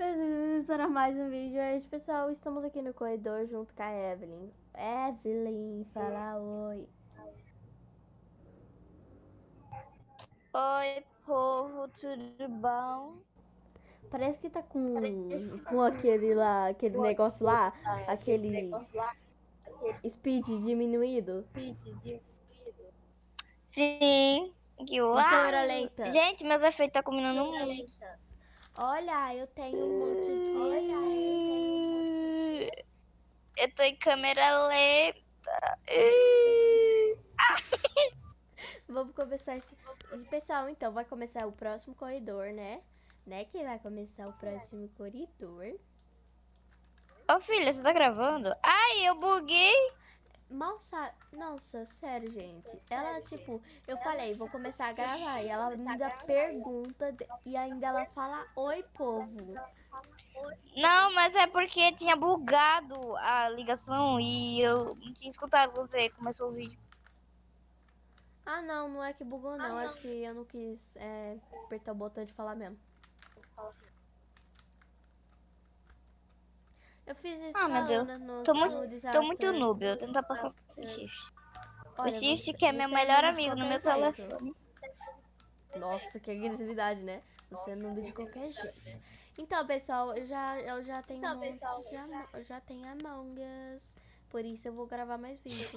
Bem-vindos para mais um vídeo. Hoje, pessoal, estamos aqui no corredor junto com a Evelyn. Evelyn, fala oi. Oi, povo, tudo bom? Parece que tá com, com aquele lá, aquele negócio lá, aquele speed diminuído. Sim. Que Uma uau. câmera lenta. Gente, meus efeitos tá combinando muito. Olha, eu tenho um monte de... Eu tô em câmera lenta. Vamos começar esse... Pessoal, então, vai começar o próximo corredor, né? Né, que vai começar o próximo corredor. Ô filha, você tá gravando? Ai, eu buguei. Mal sabe. Nossa, sério, gente. Ela, tipo, eu falei, vou começar a gravar. E ela ainda pergunta de- e ainda ela fala: Oi, povo. Não, mas é porque tinha bugado a ligação e eu não tinha escutado você começou o vídeo. Ah, não, não é que bugou, não. É que eu não quis é, apertar o botão de falar mesmo. Eu fiz isso Ah, meu Deus. No, Tô no muito, tô muito noob, eu tentar passar esse shift. O shift que é meu melhor amigo no meu jeito. telefone. Nossa, que agressividade, né? Você é noob de qualquer jeito. Então, pessoal, eu já, eu já tenho de Amo- eu já tenho Among Us. Por isso eu vou gravar mais vídeos.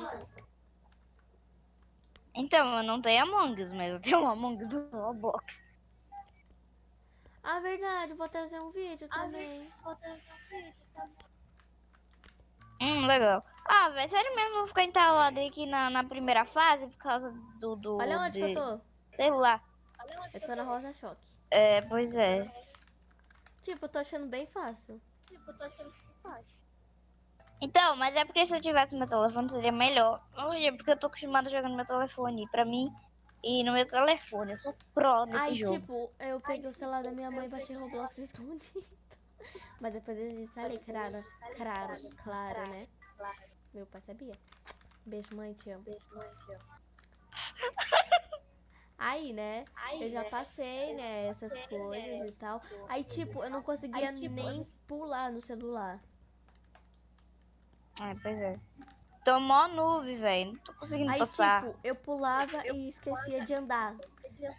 Então, eu não tenho Among Us, mas eu tenho um Among Us do Roblox. Ah, verdade, vou trazer um vídeo também. Hum, legal. Ah, velho, sério mesmo, vou ficar entalado aqui na, na primeira fase por causa do. do Olha onde que de- eu tô. Sei lá. Eu tô na Rosa Choque. É, pois é. Tipo, eu tô achando bem fácil. Então, mas é porque se eu tivesse meu telefone seria melhor. Hoje é porque eu tô acostumado a jogar no meu telefone. Pra mim, e no meu telefone, eu sou pro nesse Aí, jogo. tipo, eu peguei o celular da minha mãe e baixei Roblox escondido. Mas depois eu instalei, claro, claro, claro, né? Meu pai sabia. Beijo, mãe, te amo. Aí, né, eu já passei, né, essas coisas e tal. Aí, tipo, eu não conseguia nem pular no celular. É, pois é. Tô mó noob, velho. Não tô conseguindo Aí, passar. tipo, eu pulava e esquecia de andar.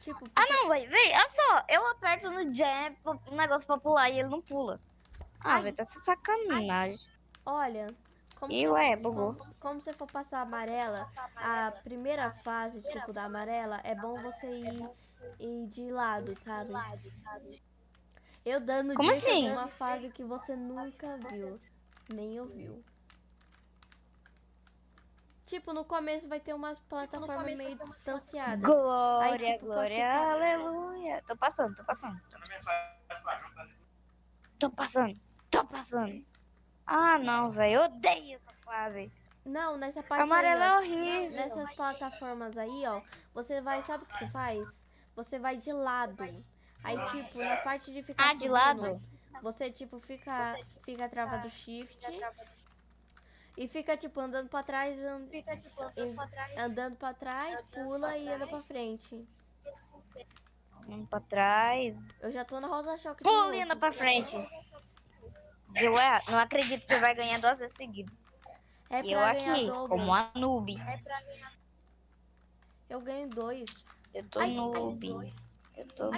Tipo, Ah, não, velho. Vem, olha só. Eu aperto no jam um negócio pra pular e ele não pula. Ah, Ai. velho, tá de sacanagem. olha, como E você- ué, bugou. Como, como você for passar a amarela, a primeira fase, tipo, da amarela, é bom você ir, ir de lado, sabe? Eu dando Como dica assim? de uma fase que você nunca viu, nem ouviu. Tipo, no começo vai ter umas plataformas meio distanciadas. Glória, Aí, tipo, glória, ficar- aleluia. Tô passando, tô passando. Tô passando. Tô passando, tô passando. Ah, não, velho. Eu odeio essa fase. Não, nessa parte Amarelo aí, é horrível. nessas plataformas aí, ó, você vai, sabe o que você faz? Você vai de lado. Aí, tipo, na parte de ficar Ah, de subindo, lado? Você, tipo, fica, fica travado shift e fica, tipo, andando pra trás, and- e- andando pra trás, pula e anda pra frente. Um pra trás. Eu já tô na Rosa Choque de Pula e anda pra frente. Ué, não acredito que você vai ganhar duas vezes seguidas. É E eu pra aqui, dobro. como a noob. Eu ganho dois. Eu tô Ai, ai. noob. Eu tô,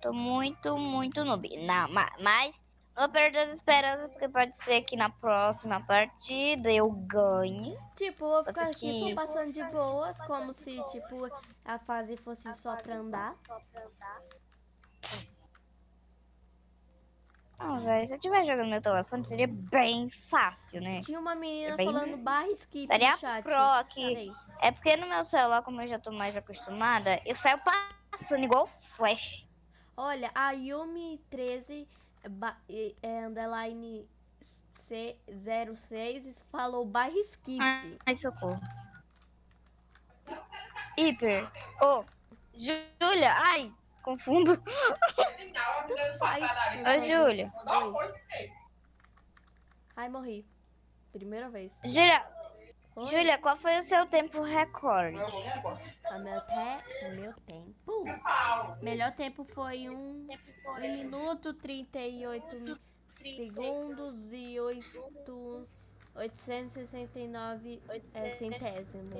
tô muito, muito noob. Não, ma- mas vou perder as esperanças, porque pode ser que na próxima partida eu ganhe. Tipo, eu vou ficar aqui que- passando de boas, como se, tipo, a fase fosse só pra andar. Não, velho, se eu estiver jogando meu telefone, seria bem fácil, né? Tinha uma menina É bem- falando barra skip Seria chat. pro aqui. É porque no meu celular, como eu já tô mais acostumada, eu saio passando igual flash. Olha, a Yumi 13 ba- e- é, underline C 06 falou barra skip. Ai, socorro. Hiper. Ô, Júlia. Ai, confundo. Ô, Júlia. Ai, morri. Primeira vez. Júlia. Oi? Júlia, qual foi o seu tempo recorde? O meu, te... o meu tempo. Melhor tempo foi um, um minuto 38 mi- segundos e 8, 869 é, centésimos.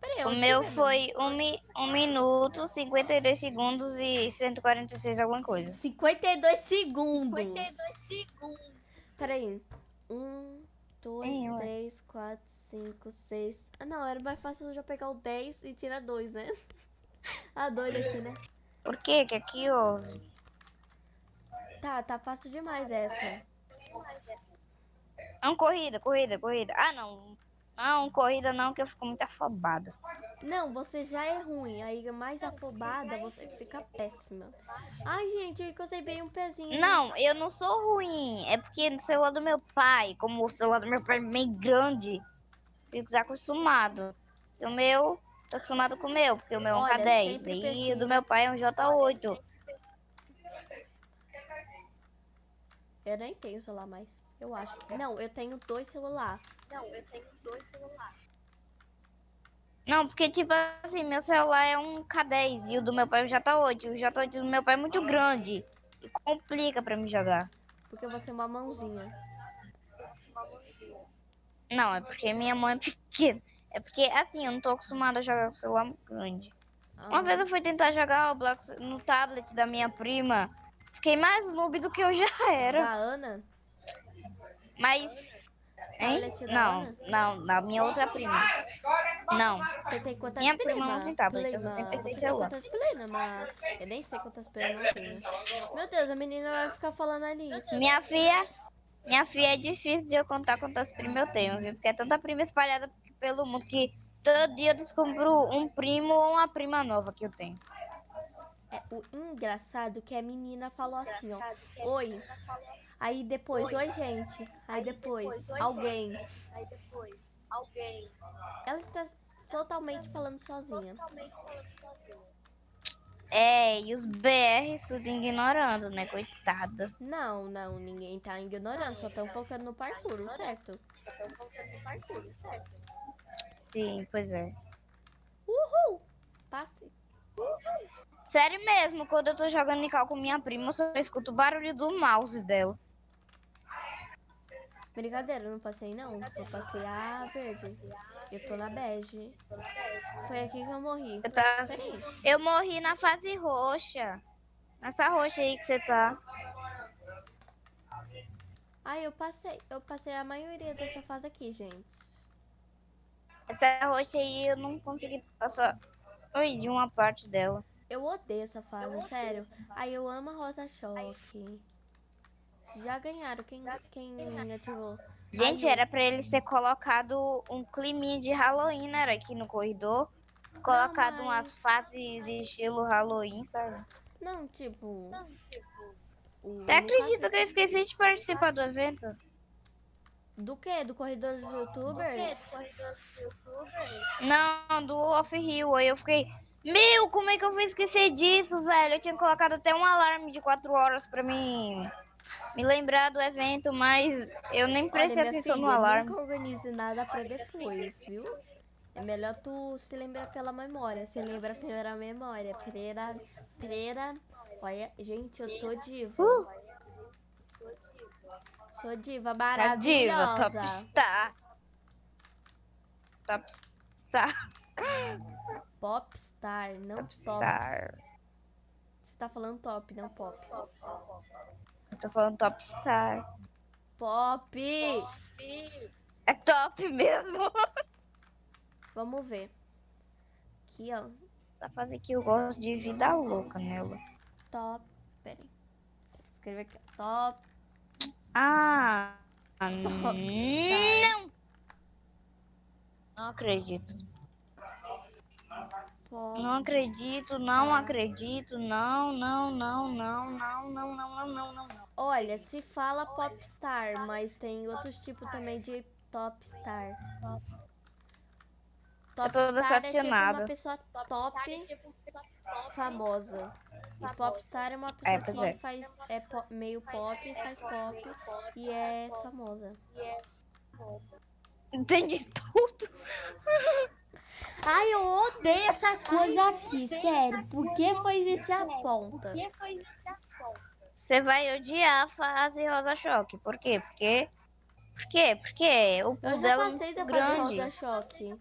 Peraí, O meu foi 1 mi- um minuto, 52 segundos e 146 alguma coisa. 52 segundos. Peraí. Um, dois, Sim, três, quatro, cinco, seis. Ah, não, era mais fácil eu já pegar o 10 e tirar dois, né? A doida aqui, né? Por quê? Que aqui houve? Tá, tá fácil demais essa. Não, corrida, corrida, corrida. Ah, não. Não, corrida não, que eu fico muito afobada. Não, você já é ruim. Aí, mais afobada, você fica péssima. Ai, gente, eu encostei bem um pezinho. Não, eu não sou ruim. É porque no celular do meu pai, como o celular do meu pai é meio grande, fico desacostumado. E o meu, tô acostumado com o meu, porque o meu é um Olha, K10. sempre E o do meu pai é um J8. Eu nem tenho celular mais. Eu acho. Não, eu tenho dois celulares. Não, porque tipo assim, meu celular é um K10 e o do meu pai é um J8. O J8 do meu pai é muito grande. E complica pra me jogar. Porque você é uma mãozinha. Não, é porque minha mãe é pequena. É porque, assim, eu não tô acostumada a jogar com celular grande. Uma Ah, vez eu fui tentar jogar Roblox no tablet da minha prima. Fiquei mais noob do que eu já era. Da Ana? Mas. Hein? Não, não, da minha outra prima. Não. Você tem quantas Minha prima? prima não tem tablet, eu só tenho PC e celular. quantas prima? Eu nem sei quantas prima eu tenho. Meu Deus, a menina vai ficar falando ali. isso. Minha filha. Minha filha é difícil de eu contar quantas primas eu tenho, viu? Porque é tanta prima espalhada pelo mundo que todo dia eu descubro um primo ou uma prima nova que eu tenho. É, o engraçado que a menina falou assim, ó. Oi. Aí depois, oi, gente. Aí depois, alguém. Ela está totalmente falando sozinha. É, e os BR tudo ignorando, né? Coitada. Não, não, ninguém tá ignorando, só estão focando no parkour, certo? Sim, pois é. Uhul! Passe. Sério mesmo, quando eu tô jogando em cal com minha prima, eu só escuto o barulho do mouse dela. Brincadeira, eu não passei não. Eu passei a verde. Eu tô na bege. Foi aqui que eu morri. Você tá... Eu morri na fase roxa. Nessa roxa aí que você tá. Ai, eu passei. Eu passei a maioria dessa fase aqui, gente. Essa roxa aí eu não consegui passar Oi, de uma parte dela. Eu odeio essa fase, sério. Ai, eu amo a Rota Choque. Já ganharam. Quem, quem ativou? Gente, era pra ele ser colocado um climinha de Halloween, né? Era aqui no corredor. Colocado mas- umas fases estilo Halloween, sabe? Não, tipo. o- Você acredita que eu esqueci de participar do evento? Do que? Do corredor dos youtubers? Não, do Off Hill. Aí eu fiquei, meu, como é que eu fui esquecer disso, velho? Eu tinha colocado até um alarme de 4 horas pra mim me lembrar do evento, mas eu nem prestei Olha, atenção no filha, alarme. Nunca organize nada pra depois, viu? É melhor tu se lembrar pela memória. Se lembra pela memória. Pereira. Pereira. Olha, gente, eu tô diva. Uh! Sou diva Tá diva, maravilhosa. top star. Top star. Popstar, não Top top. star. Você tá falando top, não pop. Eu tô falando top star. Pop! É top mesmo. Vamos ver. Aqui, ó. Essa fase aqui eu gosto de vida louca nela. Top. Pera aí. Escreve aqui. Top. Ah, Top não. Não acredito. Pop. Não acredito, não acredito, não, não, não, não, não, não, não, não, não, não, não. Olha, se fala popstar, mas tem outros tipos também de topstar. Eu tô Topstar é tipo decepcionada. uma pessoa top famosa. E popstar é uma pessoa É, que é. faz é po- meio pop, faz pop e é famosa. Entendi tudo. Ai, eu odeio essa coisa aqui, sério. Por que foi existir a ponta? Você vai odiar a fase Rosa Choque. Por quê? Porque. Por quê? Porque o Eu pulo já dela é passei muito da fase rosa choque.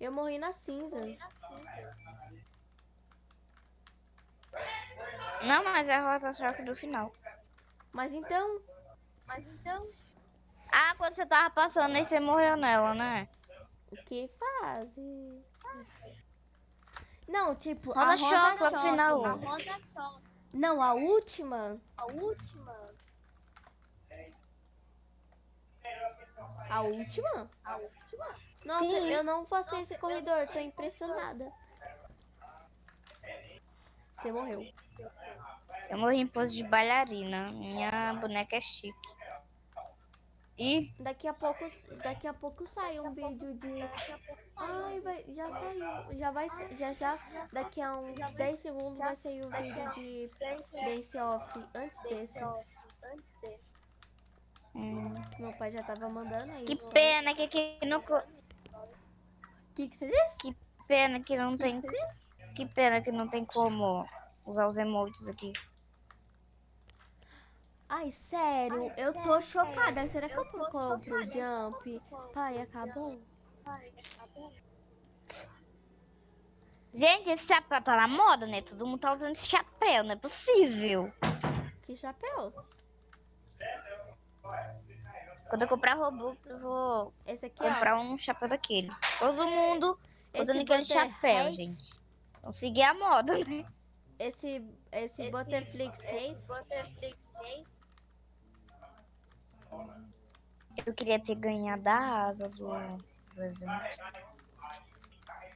Eu morri na cinza. Não, mas é a Rosa Choque do final. Mas então, Ah, quando você tava passando aí, você morreu nela, né? O que fase? Não, tipo, Rosa a rosa Choque, choque. no final. Não, a última. A última? Nossa, Sim. eu não passei esse corredor, tô impressionada. Você morreu. Eu morri em pose de bailarina. Minha boneca é chique. E Daqui a pouco, daqui a pouco sai um vídeo de. Ai, vai, já saiu. Já vai, já já. Daqui a uns 10 segundos vai sair o vídeo de Dance Off. Antes desse. hum, Meu pai já tava mandando aí. que pena que aqui não. co- O que, que você disse? Pena que não tem. Que pena que não tem como usar os emotes aqui. Ai, sério, eu tô chocada. Será que eu compro o Jump? Pai, acabou? Gente, esse chapéu tá na moda, né? Todo mundo tá usando esse chapéu, não é possível. Que chapéu? Quando eu comprar Robux, eu vou Esse aqui, ó. comprar um chapéu daquele. Todo mundo usando Esse aquele chapéu, Hates, gente. Vamos seguir a moda, né? Esse, esse Butterflix Haze. Eu queria ter ganhado a asa do, do evento.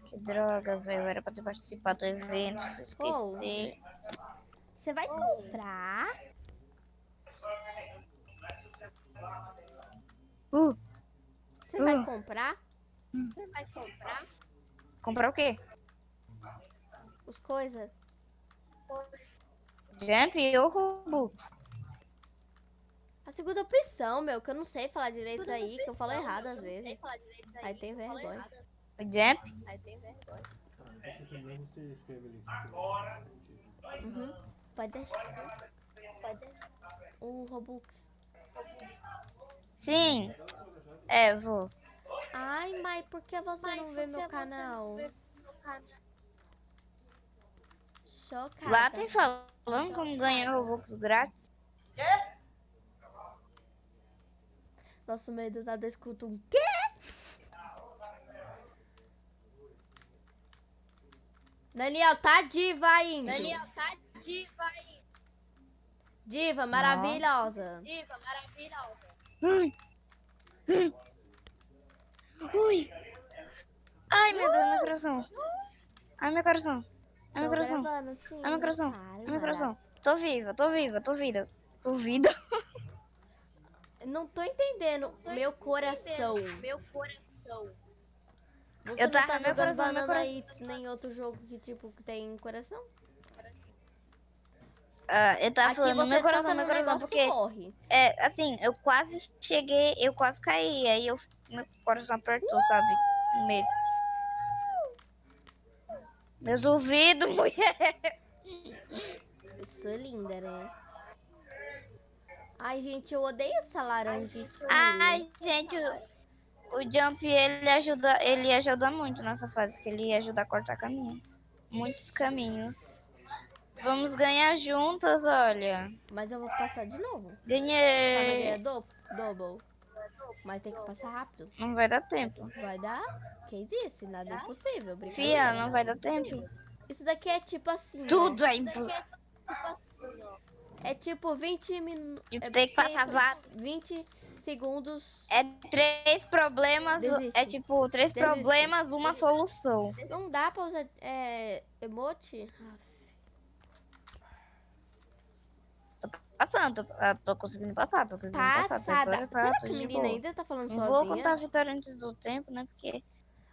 Que droga, velho. Era pra ter participado do evento, fui esquecer. Você vai comprar? Uh, Você vai Uh. comprar comprar o quê? os coisas? Jump ou Robux? A segunda opção, meu, que eu não sei falar direito aí, que eu falo errado às vezes. Aí tem vergonha. O? Você primeiro você escreve ali. Uhum. Pode deixar. O Robux. Sim. É, vou. Ai, mãe, por que você não vê meu canal? Chocada. Lá tem falando como ganhar Robux grátis. Nosso medo da escuta um quê? Daniel, tá diva ainda. tá diva aí. Diva, maravilhosa. Diva maravilhosa. Ui. Ui. Ai, meu Deus, meu coração. Ai, meu coração. Ai, meu coração. Ai, meu coração. Ai, meu coração. Tô viva, tô viva, tô viva. Tô vida. Não tô entendendo. Meu coração. Meu coração. Você Eu não tá meu jogando coração, meu Banana coração. Hits nem outro jogo que, tipo, que tem coração? Ah, eu tava Aqui falando meu coração, toca meu coração, porque morre. é assim, eu quase cheguei, eu quase caí, aí eu meu coração apertou, sabe? No meio. Meus ouvidos, mulher. Eu sou linda, né? Ai, gente, eu odeio essa laranja escura. Ai, gente, o, o Jump ele ajuda, ele ajuda muito nessa fase, porque ele ajuda a cortar caminho. Muitos caminhos. Vamos ganhar juntas, olha. Mas eu vou passar de novo. Ganhei. ganhar do double. Mas tem que passar rápido. Não vai dar tempo. Vai dar? Quem disse? Nada é impossível. Fia, não vai dar tempo. Isso daqui é tipo assim. né? Tudo é impossível. É tipo 20 minutos. Tipo, tem que passar va- 20 segundos. É três problemas, Desiste. é tipo, três Desiste. problemas, uma solução. Não dá pra usar é, emote? Passando, tô, ah, tô conseguindo passar, tô conseguindo passar. Passada. tá, Será tô que a menina ainda tá falando Não sozinha? vou contar a vitória antes do tempo, né? Porque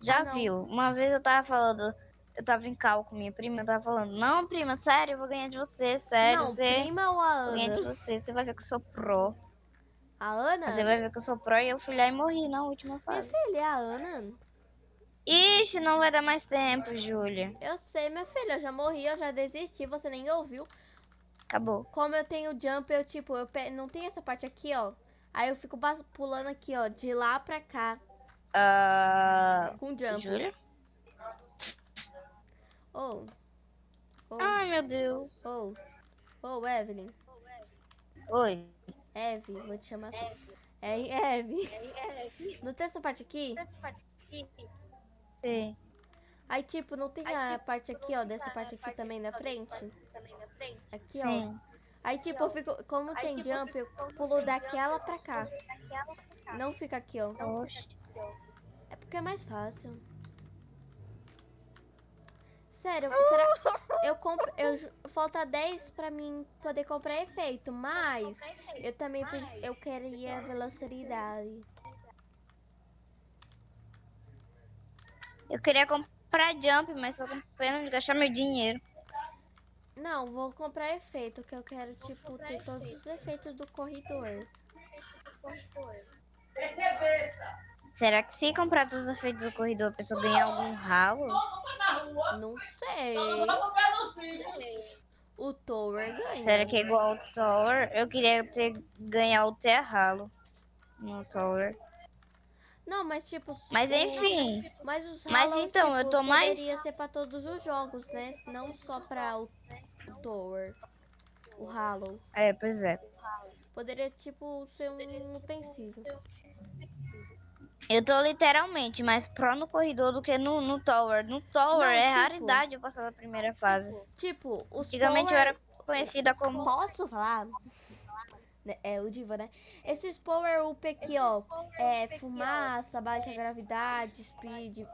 já Ah, viu. Uma vez eu tava falando, eu tava em cal com minha prima, eu tava falando, não, prima, sério, eu vou ganhar de você, sério, Não, você. prima ou a Vou ganhar de Ana? você, você vai ver que eu sou pro. A Ana? Você vai ver que eu sou pro e eu fui lá e morri na última Minha fase. filha, é a Ana. Ixi, não vai dar mais tempo, Júlia. Eu sei, minha filha, eu já morri, eu já desisti, você nem ouviu. Acabou. Como eu tenho jump, eu tipo, eu pe- não tem essa parte aqui, ó. Aí eu fico pulando aqui, ó, de lá pra cá, Ah, com jump. Júlia? Oh. Oh, Ai, meu Deus. oh. Oh, Evelyn. Oi. Eve, vou te chamar assim. É, Eve. Não tem essa parte aqui? Sim. Aí, tipo, não tem a parte aqui, ó, dessa parte aqui também na frente? Aqui, ó. Sim. Aí, tipo, eu fico, como tem jump, eu pulo daquela pra cá. Não fica aqui, ó. Oxe. É porque é mais fácil. Sério, será? Eu compro. Eu, falta 10 pra mim poder comprar efeito, mas eu também eu queria velocidade. Eu queria comprar jump, mas só com pena de gastar meu dinheiro. Não, vou comprar efeito, que eu quero, tipo, ter todos os efeitos do corredor. Será que se comprar todos os efeitos do corredor, a pessoa ganha algum ralo? Não sei. O Tower ganha. Será que é igual ao Tower? Eu queria ter ganhar o Ter ralo no Tower. Não, mas tipo. Mas o- enfim, Mas os Mas Hollow, então, eu tipo, tô mais- Poderia ser pra todos os jogos, né? Não só pra o, o Tower. O Hollow. é, pois é. Poderia, tipo, ser um utensílio. Eu tô literalmente mais pró no corredor do que no, no Tower. No Tower Não, é tipo- raridade eu passar da primeira fase. Tipo, os Antigamente eu Power... era conhecida como. Posso falar? Né, É o Diva, né? Esses Power Up aqui, ó. É fumaça, baixa gravidade, speed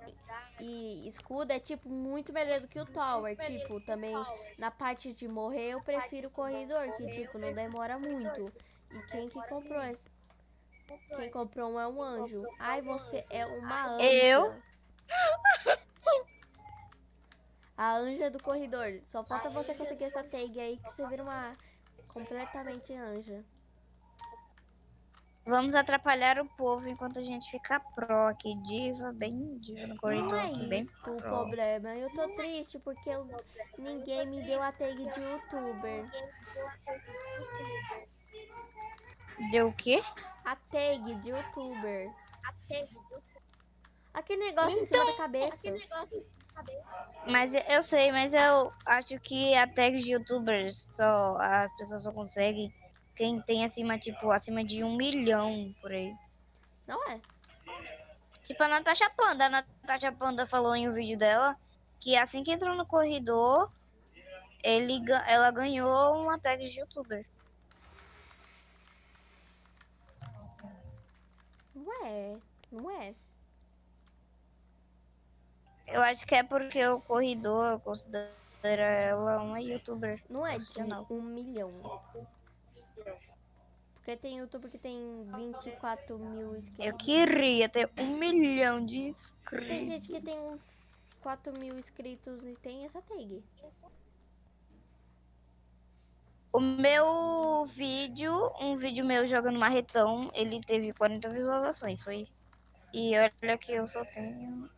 e escudo é, tipo, muito melhor do que o Tower. Tipo, também na parte de morrer eu prefiro o corredor, que, tipo, não demora muito. E quem que comprou esse? Quem comprou um é um anjo. Ai, você é uma anja. Eu? A anja do corredor. Só falta você conseguir essa tag aí que você vira uma completamente anja. Vamos atrapalhar o povo enquanto a gente fica pró aqui. Diva, bem diva no corredor Não é bem isso o pró. problema. Eu tô triste porque eu- ninguém me deu a tag de youtuber. Deu o quê? A tag de youtuber. Aquele negócio em cima da cabeça. Mas eu- sei, mas eu acho que a tag de youtubers só. As pessoas só conseguem quem tem acima, tipo, acima de um milhão por aí. Não é? Tipo a Natasha Panda. A Natasha Panda falou em um vídeo dela que assim que entrou no corredor, ele, ela ganhou uma tag de youtuber. Não é. Não é. Eu acho que é porque o corredor considera ela uma youtuber. Não é de um milhão. Porque tem youtuber que tem 24 mil inscritos. Eu queria ter um milhão de inscritos. Tem gente que tem 4 mil inscritos e tem essa tag. O meu vídeo, um vídeo meu jogando marretão, ele teve 40 visualizações. Foi. E olha que eu só tenho.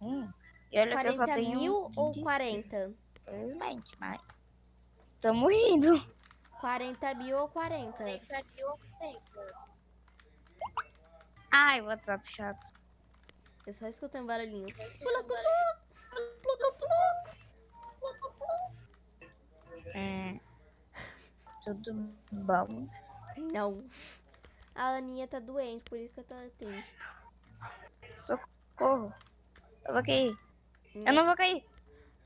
Hum, e olha que eu só 40 tenho. mil ou 20 40? Infelizmente, mas. Tamo indo. 40 mil ou 40? Ai, WhatsApp chato. Eu só escutei um barulhinho. É. Tudo bom. Não. A Aninha tá doente, por isso que eu tô triste. Socorro. Eu vou cair. Eu não vou cair.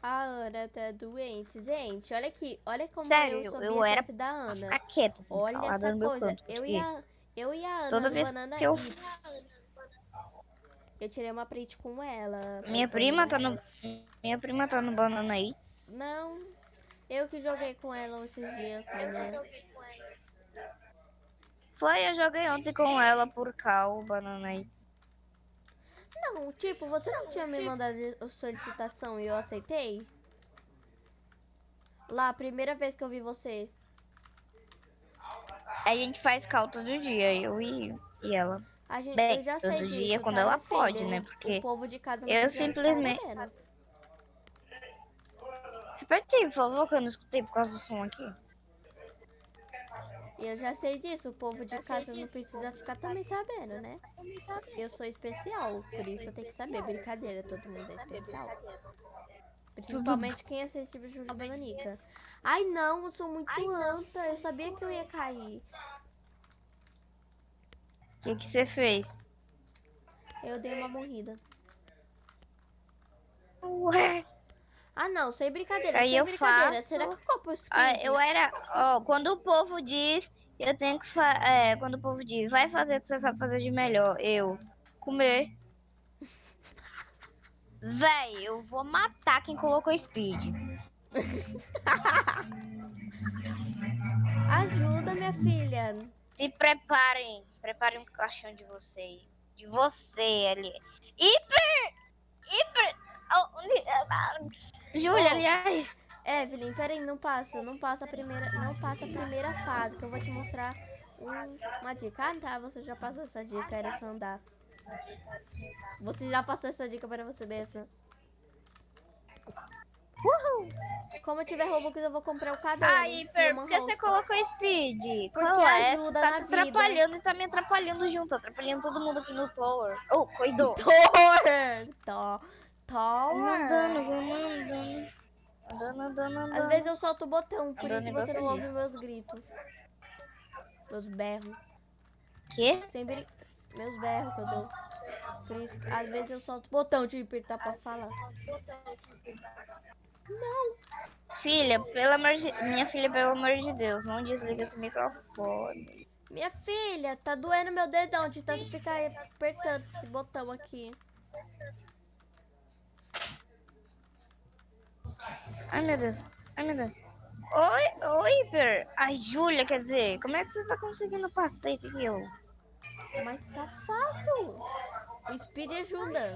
A Ana tá doente. Gente, olha aqui. Olha como Sério, eu sou eu era da Ana. ficar quieta, assim, Olha essa coisa. canto. Eu porque e a, eu e a Ana Toda vez Banana que eu-. Eu tirei uma print com ela. Minha prima tá no. Minha prima tá no Banana Eats. Não. Eu que joguei com ela esses dias. Foi, eu joguei ontem com ela por cal, Banana Eats. Não, tipo, você não tinha me mandado a solicitação e eu aceitei? Lá, a primeira vez que eu vi você. A gente faz cal todo dia, eu e, e ela. A gente, Bem, eu já todo sei dia quando ela pode, né? O- Porque o povo de casa não eu simplesmente-. Repete aí, por favor, que eu não escutei por causa do som aqui. Eu já sei disso, o povo de casa não precisa ficar também sabendo, né? Eu sou especial, por isso eu tenho que saber. Brincadeira, todo mundo é especial. Principalmente quem assiste o da Nanica. Ai não, eu sou muito anta, eu sabia que eu ia cair. O que que você fez? Eu dei uma morrida. Ué, Ah não, sem brincadeira, Isso aí sem eu faço. Será que copo ah, eu era. Ó, quando o povo diz, eu tenho que. Fa é, quando o povo diz, vai fazer o que você sabe fazer de melhor. Eu, comer. Véi, eu vou matar quem colocou speed. Ajuda, minha filha. Se preparem. Preparem um caixão de vocês. De você ali. Hiper! Hiper! Oh, Júlia, aliás. Evelyn, peraí, não passa, não passa a primeira, não passa a primeira fase, que eu vou te mostrar um- uma dica. Ah, tá, você já passou essa dica, era só andar. Você já passou essa dica para você mesma. Como eu tiver Robux, eu vou comprar o cabelo. Hiper, uma por que você colocou speed? Porque Qual é? Ajuda tá na vida. atrapalhando e tá me atrapalhando junto. Atrapalhando todo mundo aqui no tower. Oh, cuidou. Tower! To- Andando, andando. Andando, andando, andando. Às vezes eu solto o botão, por Andando isso você não ouve meus gritos. Meus berros. Quê? Sem brin... Meus berros que eu dou. Por isso, que às vezes eu solto o botão de apertar pra falar. Filha, pelo amor de... Minha filha, pelo amor de Deus, não desliga esse microfone. Minha filha, tá doendo meu dedão de tanto ficar apertando esse botão aqui. Ai, meu Deus. Ai, meu Deus. Oi, oi, Hiper. Ai, Júlia, quer dizer, como é que você tá conseguindo passar isso aqui, ó? Mas tá fácil. O Speed ajuda.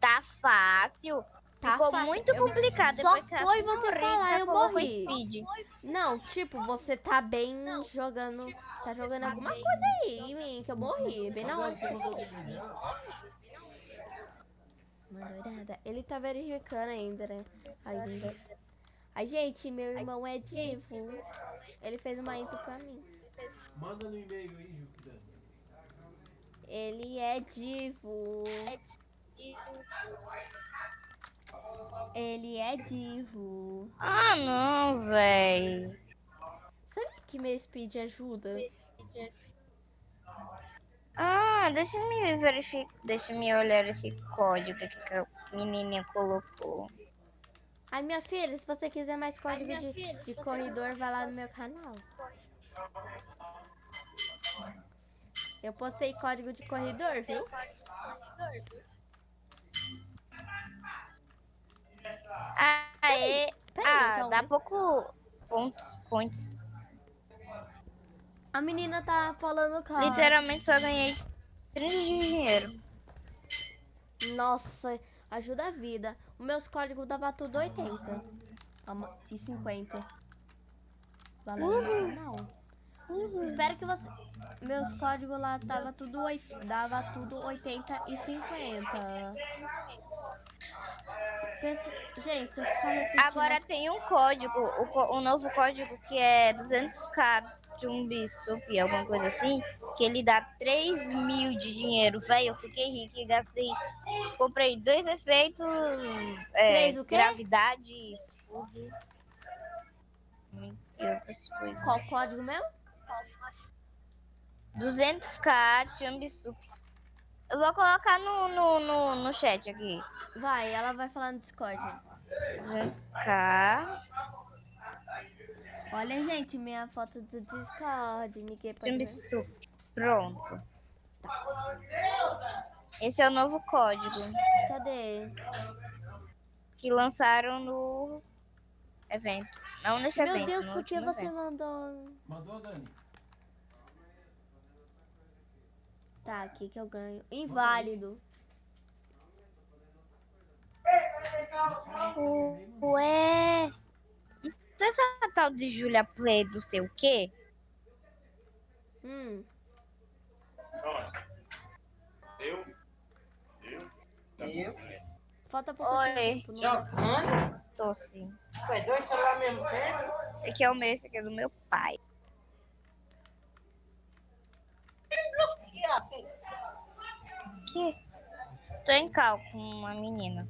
Tá fácil. Tá Ficou fácil. muito Eu- complicado. Só depois foi você senhorita falar, eu morri. Speed. Não, tipo, você tá bem jogando. Tá jogando alguma coisa aí em mim, que eu morri. Bem na hora falou. Mandorada. Ele tá verificando ainda, né? Ainda. Ai, gente, meu irmão é divo. Ele fez uma intro pra mim. Manda no e-mail aí, Júpiter. Ele é divo. Ele é divo. Ah, não, véi. Sabe que meu speed ajuda? Ah, deixa eu me verificar. Deixa eu me olhar esse código aqui que a menininha colocou. Ai, minha filha, se você quiser mais código de, de corredor, vai lá no meu canal. Eu postei código de corredor, viu? Ah, é. Ah, dá pouco pontos. Points. A menina tá falando com a... Literalmente só ganhei 30 de dinheiro. Nossa, ajuda a vida. Os meus códigos dava tudo 80 Ama- e 50. Valeu no meu canal. Espero que você. Meus códigos lá tava tudo oit... dava tudo 80 e 50. Penso... Gente, eu ficar repetindo. Agora tem um código, o, um novo código que é 200k de um bisup, alguma coisa assim, que ele dá 3 mil de dinheiro. Véi, eu fiquei rica e gastei. Comprei dois efeitos: é, gravidade e escudo. E outras coisas. Qual código mesmo? 200k Jumbisup. Eu vou colocar no, no, no, no chat aqui. Vai, ela vai falar no Discord. 200k Olha, gente, minha foto do Discord. Ninguém pode ver. Pronto. Esse é o novo código Cadê? que lançaram no evento. Não nesse Meu evento, Deus, no por que você evento. mandou? Mandou, Dani? Tá, aqui que eu ganho. Inválido. Ué. Essa tal de Julia Play do sei o quê? Hum, Eu? Eu? Eu? falta pouco Oi. tempo. não- Jogando? Tô sim. Ué, dois celulares ao mesmo tempo? Esse aqui é o meu, esse aqui é do meu pai. Que assim? Aqui. Tô em cal com uma menina.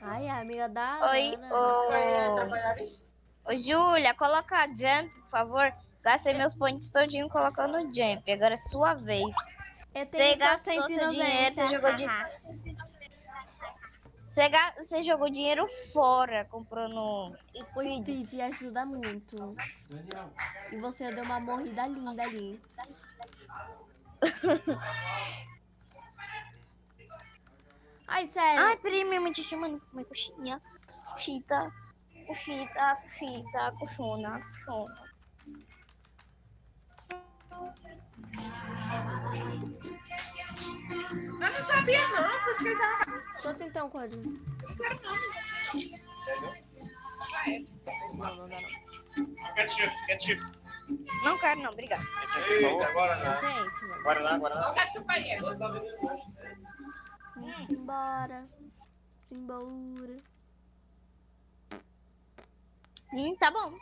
Ai, a amiga da Oi, ô. Ô, Júlia, coloca a jump, por favor. Gastei meus pontos todinho colocando jump. Agora é sua vez. Você gastou seu 190. dinheiro, você jogou de- Você, ga- você jogou dinheiro fora comprando O speed. Speed ajuda muito. E você deu uma morrida linda ali. Ai, sério. Ai, peraí, minha mãe te chamando comer coxinha. Coxita, coxita, coxita, coxona, coxona. Eu não sabia não, por isso que ele tava... Deixa eu tentar um código. Não, não dá não. Ketchup, ketchup. Não quero, não, é seu favor? Agora não. Gente, mano. Agora não, agora não. Olha o ketchup aí. É. Embora. Embora. Hum, tá bom.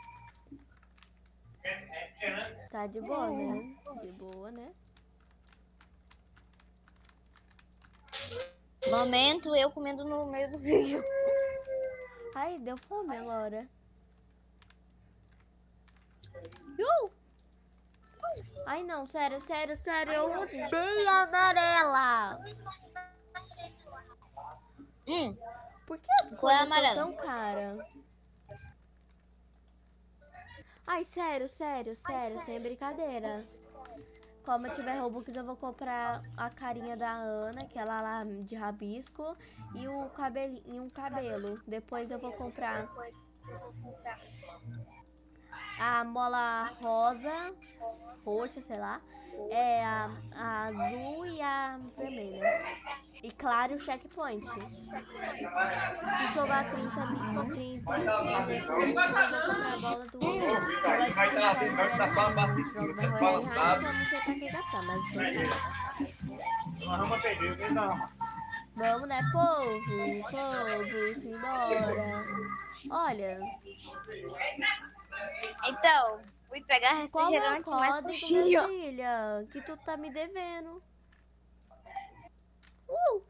Tá de boa, né? De boa, né? Momento eu comendo no meio do vídeo. Ai, deu fome agora. Uh! Ai, não, sério, sério, sério. Eu odeio a amarela. Hum, Por que as Qual é coisas são amarela? tão caras? Ai, sério, sério, sério, sem brincadeira. Como eu tiver Robux, eu vou comprar a carinha da Ana, que ela lá de rabisco, e o cabelo, e um cabelo. Depois eu vou comprar a mola rosa, roxa, sei lá, é a, a azul e a vermelha. E claro, o checkpoint. Se sobrar 30 mil, 30 mil, eu vou comprar a bola do Vai vai tá só de tá balançado. Então. Vamos, né, povo? Povo, simbora. Olha, então, fui pegar qual é o refrigerante código, minha filha? Que tu tá me devendo. Uh!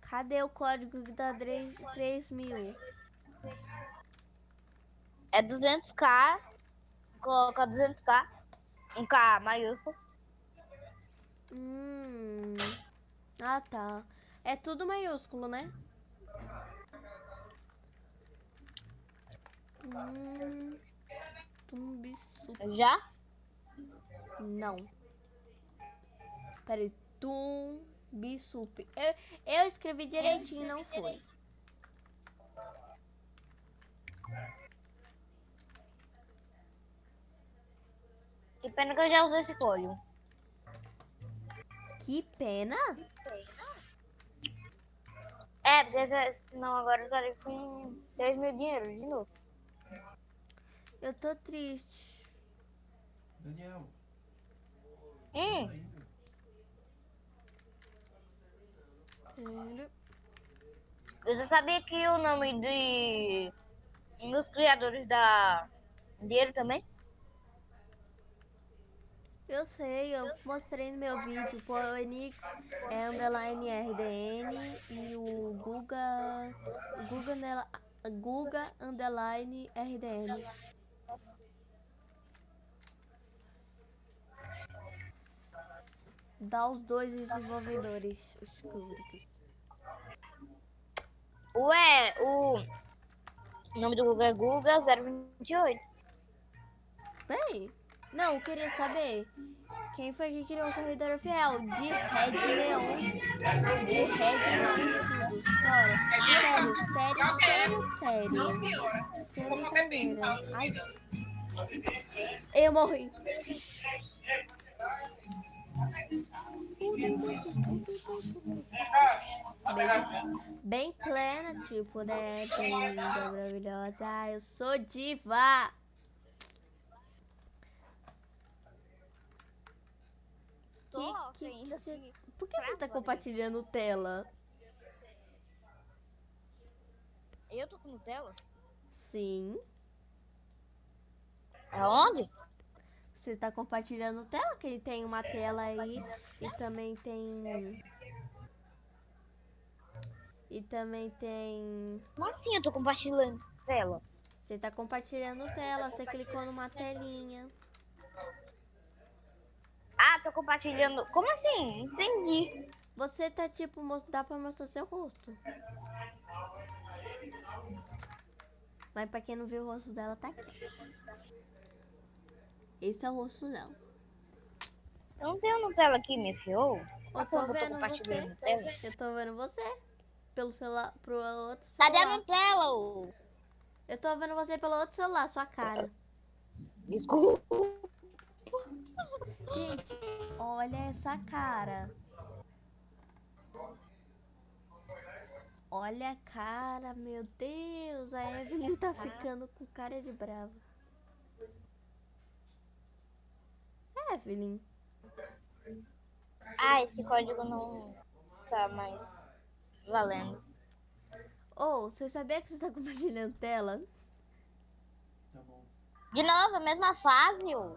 Cadê o código que dá 3, 3 mil? É 200k. Coloca 200k. Um K maiúsculo. Hum. Ah, tá. É tudo maiúsculo, né? Hum. Tumbiçu. Já? Não. Peraí. Tumbisup. Eu, eu escrevi direitinho, não foi. Que pena que eu já usei esse código. Que pena. É, porque se- senão agora eu estaria com 3 mil dinheiro de novo. Eu tô triste. Daniel. Hum. Sério. eu já sabia que o nome de um dos criadores da dinheiro também. Eu sei, eu mostrei no meu vídeo. Pô, o Enix é underline RDN e o Guga. Guga, nela- Guga underline RDN. Dá os dois desenvolvedores. Os cúbricos. Ué, o nome do Google é Guga 028. Bem, não, eu queria saber quem foi que criou o corredor fiel de Red Leon. De Red Leon. Sério, sério, sério, sério, sério. Sem brincadeira. Ai. Eu morri. Bem, plena, tipo, né? Linda, maravilhosa. Ah, eu sou diva. tô, que, ainda que cê- Por que você tá compartilhando tela? Eu tô com Nutella? Sim. Aonde? Você tá compartilhando tela, que ele tem uma tela aí e também tem. E também tem. Como assim eu tô compartilhando tela? Você tá compartilhando tela, você clicou numa telinha. Ah, tô compartilhando. Como assim? Entendi. Você tá tipo, dá pra mostrar seu rosto. Mas pra quem não viu o rosto dela, tá aqui. Esse é o rosto dela. Eu não tenho Nutella aqui, me fiou? Eu tô vendo você. Nutella? Eu tô vendo você. Pelo celular, pro outro Cadê a celular. Nutella? ô? Eu tô vendo você pelo outro celular, sua cara. Desculpa. Gente, olha essa cara. Olha a cara, meu Deus. A Evelyn tá ficando com cara de brava. Evelyn, Ah, esse código não tá mais valendo. ou você sabia que você tá compartilhando tela? Tá bom. De novo, a mesma fase, ô.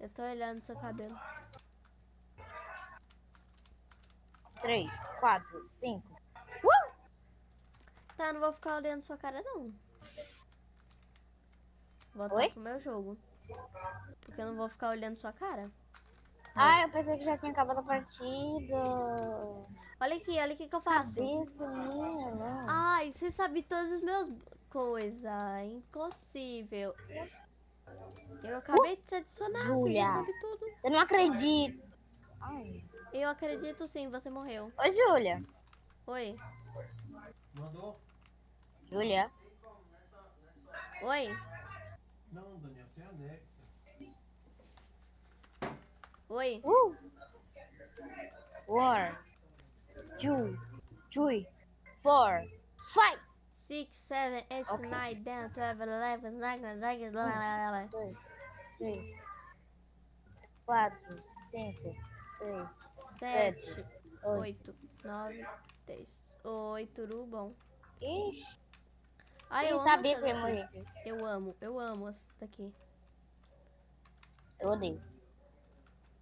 Eu tô olhando seu cabelo. Três, quatro, cinco. Tá, não vou ficar olhando sua cara não. Vou Oi? Oi? pro meu jogo. Porque eu não vou ficar olhando sua cara. Ah, eu pensei que já tinha acabado a partida. Olha aqui, olha o que que eu faço. Cabeça minha, não. Ai, você sabe todos os meus coisas. Impossível. Eu acabei de te adicionar, Júlia. você sabe tudo. Você não acredita. Ai. Eu acredito sim, você morreu. Ô, Júlia. Oi, Mandou? Júlia. oi, Não, Daniel, você anexa. oi. Uh. One, two, three, four, five. Six, seven, eight, Ok. nine, ten, twelve, eleven, nine, nine, nine, Dois, três, quatro, cinco, seis, sete, sete, oito. oito, nove, dez. Oi, tudo bom? Ixi, Ai, eu eu amo sabia que eu ia morrer. Eu amo, eu amo essa daqui. Eu odeio.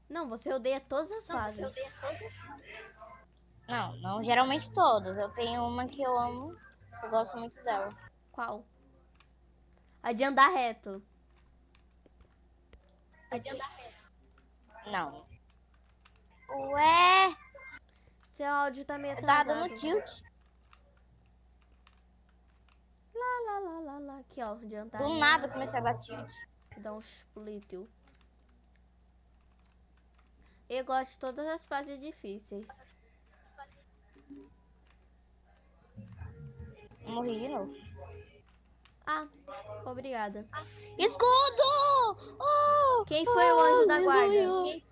Não, você odeia todas as fases. Não, não geralmente todas. Eu tenho uma que eu amo. Eu gosto muito dela. Qual? A de andar reto. Não. Ué, Seu áudio tá meio atrasado. dando tilt. Lá, lá, lá, lá, lá. Aqui, ó. De andar Do reto. nada eu comecei a dar tilt. Dá um split. Eu gosto de todas as fases difíceis. Morri de novo. Ah, obrigada. Escudo! Oh, Quem foi o anjo da guarda? aleluia.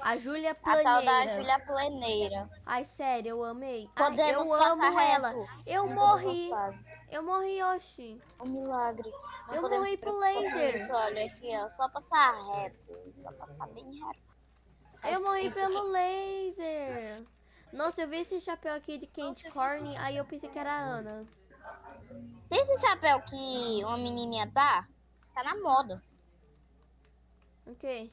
A Júlia A tal da Planeira. Júlia Pleneira. Ai, sério, eu amei. Ai, Podemos eu passar amo ela. reto Eu morri. Eu morri, Oxi. Um milagre. Não Eu morri pro laser. Isso, olha aqui, ó. Só passar reto. Só passar bem reto. Eu morri pelo laser. Nossa, eu vi esse chapéu aqui de Candy Corn, aí eu pensei que era a Ana. Tem esse chapéu que uma menininha tá? Tá na moda. O quê?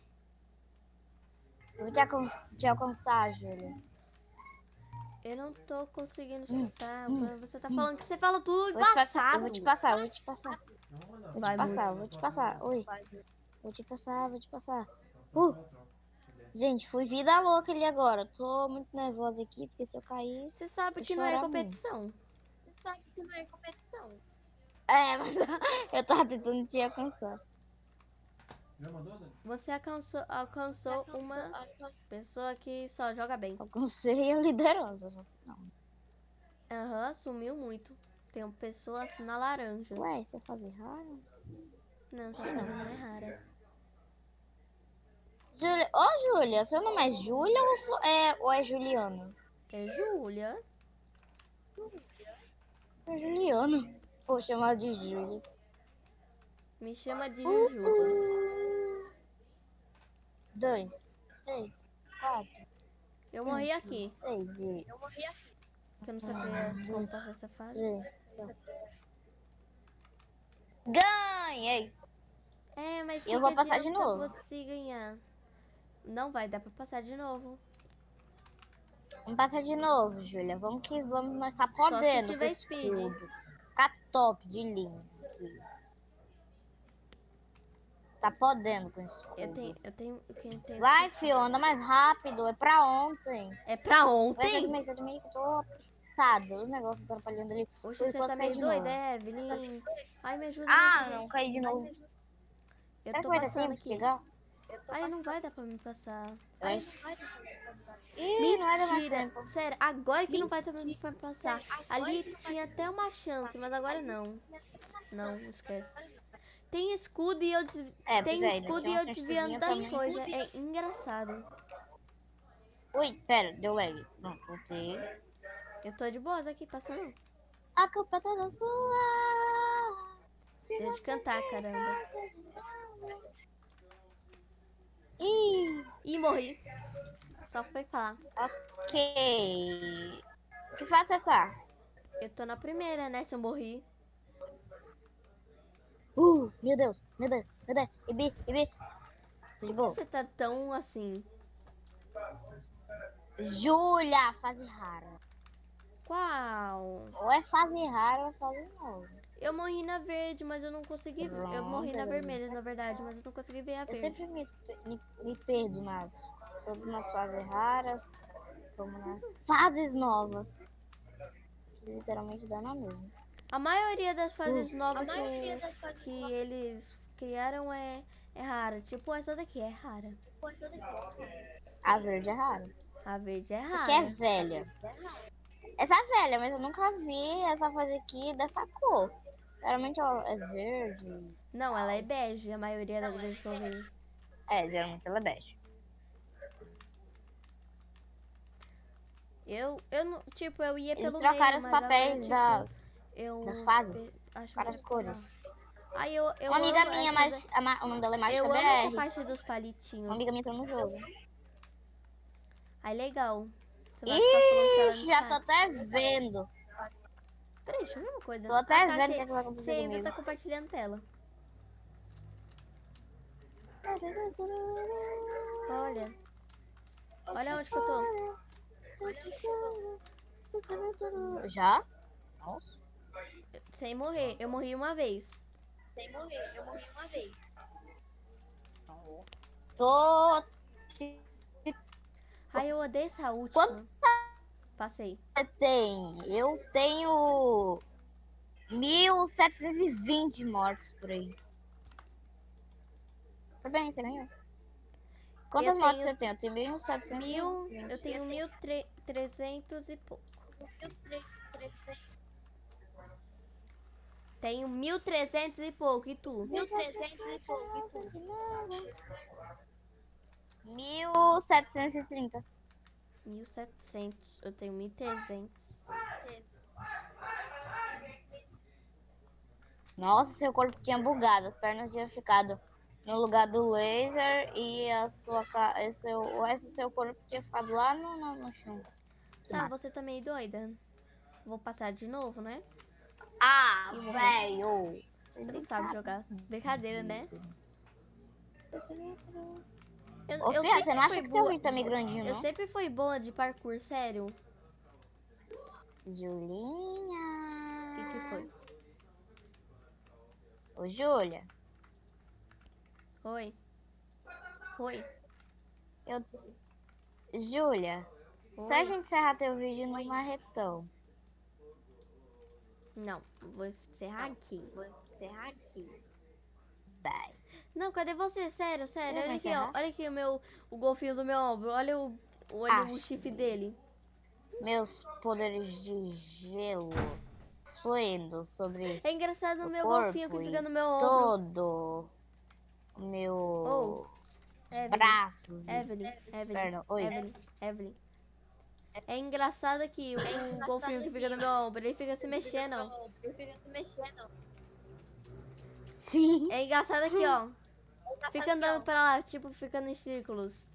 Eu vou te, alcan te alcançar, Júlia. Eu não tô conseguindo Hum, escutar. hum, Você tá falando que você fala tudo Vou te passar, passado. eu vou te passar, eu vou te passar. Vou te passar, vou te passar. Oi. Vou te passar, vou te passar. Uh. Gente, fui vida louca ali agora. Tô muito nervosa aqui, porque se eu cair. Você sabe que não é muito. competição. Você sabe que não é competição. É, mas eu tava tentando te alcançar. Já mandou, Dani? Você alcançou, alcançou uma pessoa que só joga bem. Alcancei a liderança. Só que não. Aham, sumiu muito. Tem uma pessoa assim na laranja. Ué, você faz errado? Não, só não, não é rara. Júlia. Ô, Júlia, seu nome é Júlia ou, é, ou é Juliana? É Júlia. É Juliana. Vou chamar de Júlia. Me chama de Jujuba. dois, três, quatro. Eu morri cinco, aqui. Seis e Eu morri aqui. Eu não sabia como passar essa fase. três. quatro. Ganhei! É, mas Eu vou passar de novo. você ganhar? Não vai dar pra passar de novo. Vamos passar de novo, Júlia. Vamos que vamos, nós tá se podendo com tiver esse speed. Ficar top de aqui. Tá podendo com isso. Eu tenho, eu tenho, quem tem... Vai, fio, anda mais rápido. É pra ontem. É pra ontem? de é de mês que eu tô apressada. O negócio tá atrapalhando ali. Oxe, Eu você tá meio de doida, é, Evelyn? Ai, me ajuda. Ah, não, caí de novo. Eu Será que tô vai dar tempo de aqui. chegar? Ai, não vai dar pra me passar. Eu acho. Ih, não vai dar mais tempo. Sério, agora que não vai dar pra me passar. Ali tinha até uma chance, mas agora não. Não, esquece. Tem escudo e eu des... É, tem é, escudo e eu desviando das coisas. É engraçado. Ui, pera, deu lag. Não, voltei. Eu tô de boas aqui passando. A culpa é toda sua. Se Deixa de cantar, caramba. Ih, Ih, morri. Só foi falar. ok. Que fase você tá? Eu tô na primeira, né? Se eu morri. Uh, meu Deus, meu Deus, meu Deus. Ibi, Ibi. Tô de boa. Você tá tão assim. Júlia, fase rara. Qual? Ou é fase rara ou é fase nova. Eu morri na verde, mas eu não consegui. Eu morri na Pronto. vermelha, na verdade, mas eu não consegui ver a Eu verde. sempre me, me, me perdo nas, tanto nas fases raras como nas fases novas. Que literalmente dá na mesma. A maioria das fases Uh. novas que, das fases que eles criaram é, é rara. Tipo essa daqui é rara. A verde é rara. A verde é rara. Que é velha. Essa é velha, mas eu nunca vi essa fase aqui dessa cor. Geralmente ela é verde. Não, ela é bege, a maioria das vezes que eu vejo. É, geralmente ela é bege. Eu, eu não, tipo, eu ia Eles pelo trocaram meio, os papéis tipo, das, eu das fases acho para as melhor cores. Aí eu, eu Uma amiga amo minha, mas a ma- o nome dela é da- Mágica Eu amo essa BR. parte dos Uma palitinhos. amiga minha entrou no jogo. Aí legal. Ih, já tô até vendo. Peraí, deixa eu ver uma coisa. Tô até Ah, tá, vendo o que, é vai Você acontecer ainda comigo. tá compartilhando tela. Olha. Olha onde que eu tô. Já? Nossa. Sem morrer. Eu morri uma vez. Sem morrer, eu morri uma vez. Tô. Ai, eu odeio essa última. Quanto Passei. você tem? Eu tenho 1720 mortos por aí. Tá bem, você ganhou. Quantas Eu mortes tenho você tem? Eu tenho 1720. Mil, eu tenho mil tre- trezentos e pouco. Eu tre- tre- tre- Tenho mil trezentos e pouco. E tu? Mil trezentos e pouco. e tu? 1730. Mil setecentos. Eu tenho mil trezentos. Nossa, seu corpo tinha bugado. As pernas tinham ficado no lugar do laser e a sua ca... e seu... o resto do seu corpo tinha ficado lá no, no, no chão. Que Tá, massa. você tá meio doida? Vou passar de novo, né? Ah, velho! Você não sabe jogar. Brincadeira, né? Eu, Ô, eu Fia, você não acha que teu vídeo tá meio grandinho, Eu não? sempre fui boa de parkour, sério. O Julinha! que, que foi? Ô, Júlia, Oi. Oi. eu... Júlia, se a gente encerrar teu vídeo no marretão, Não, vou encerrar aqui. Vou encerrar aqui. vai. Não, cadê você? Sério, sério. Olha aqui, ó. Olha aqui o meu o golfinho do meu ombro. Olha o, olha o chifre dele. Meus poderes de gelo fluindo sobre É engraçado o meu golfinho que fica no meu ombro. todo o meu Oh, Evelyn, braços. e- Evelyn, Evelyn, Perdão, oi. Evelyn, Evelyn. É engraçado que o golfinho que fica no meu ombro, ele fica se mexendo. ó. Eu fico se mexendo. Sim. É engraçado aqui, ó. Fica andando pra lá, tipo, ficando em círculos.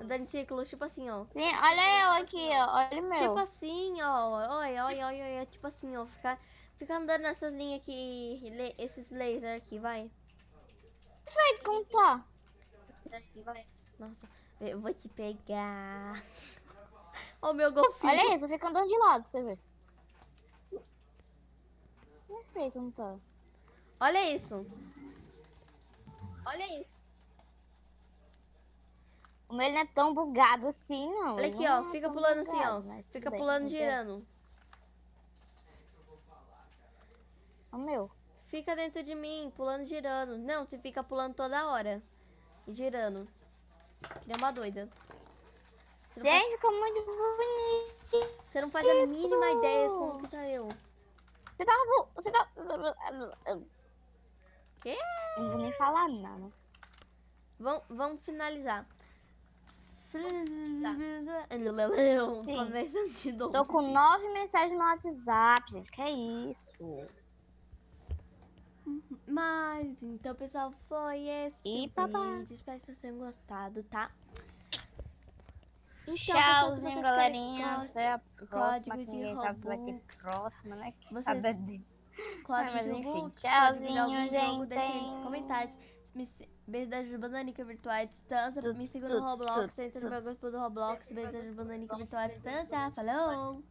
Andando em círculos, tipo assim, ó. Sim, olha eu aqui, ó. Olha o meu. Tipo assim, ó. Olha, olha, olha, olha. Tipo assim, ó. Fica, fica andando nessas linhas aqui. le- esses lasers aqui, vai. Perfeito, como tá? Nossa, eu vou te pegar. Ó, o meu golfinho. Olha isso, fica andando de lado, você vê. Perfeito, não tá? Olha isso. Olha isso. O meu não é tão bugado assim, não. Olha aqui, não ó. é Fica tão pulando assim, bugado, ó. mas Fica bem, pulando, girando. O meu. Fica dentro de mim, pulando, girando. Não, você fica pulando toda hora. E girando. Que nem uma doida. Faz, Gente, ficou muito bonito. você não faz a mínima ideia como que tá eu. Você tava. bu- Você tá. Quê? Não vou nem falar nada. Vamos, vamos finalizar. Sim. Tô com nove mensagens no WhatsApp, gente. Que isso? Mas, então, pessoal, foi esse E vídeo. Espero que vocês tenham gostado, tá? Então, Tchauzinho, galerinha. código Que de sabe que vai ter Robux. próxima, né? Que Vocês- sabe disso. Código mas de enfim, tchauzinho, gente. comentários. Beijo da Bananica Virtual Distância. Me siga no Roblox. Entra no meu grupo do Roblox. Beijo da Bananica Virtual Distância. Falou!